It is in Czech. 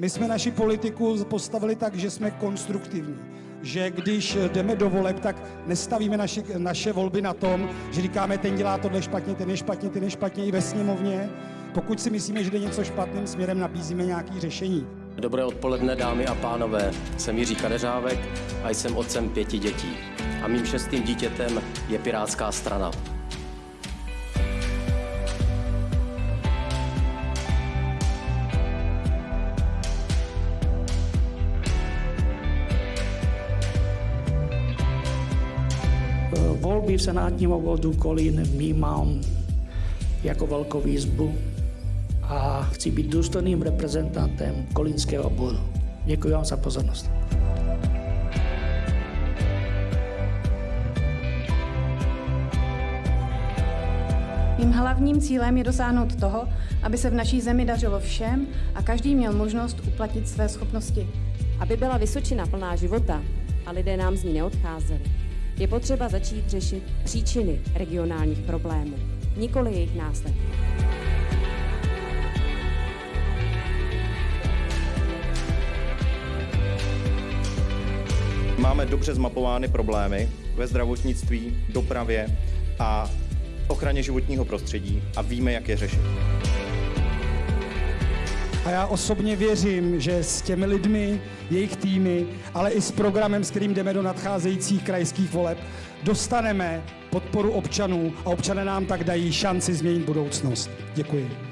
My jsme naši politiku postavili tak, že jsme konstruktivní. Že když jdeme do voleb, tak nestavíme naše, naše volby na tom, že říkáme, ten dělá tohle špatně, ten je špatně, ten je špatně i ve sněmovně. Pokud si myslíme, že jde něco špatným směrem, nabízíme nějaké řešení. Dobré odpoledne, dámy a pánové. Jsem Jiří Kadeřávek a jsem otcem pěti dětí. A mým šestým dítětem je Pirátská strana. Volby v senátním obvodu Kolín vnímám jako velkou výzbu a chci být důstojným reprezentantem kolínského obvodu. Děkuji vám za pozornost. Mým hlavním cílem je dosáhnout toho, aby se v naší zemi dařilo všem a každý měl možnost uplatnit své schopnosti. Aby byla Vysočina plná života a lidé nám z ní neodcházeli, je potřeba začít řešit příčiny regionálních problémů, nikoli jejich následky. Máme dobře zmapovány problémy ve zdravotnictví, dopravě a ochraně životního prostředí a víme, jak je řešit. A já osobně věřím, že s těmi lidmi, jejich týmy, ale i s programem, s kterým jdeme do nadcházejících krajských voleb, dostaneme podporu občanů a občané nám tak dají šanci změnit budoucnost. Děkuji.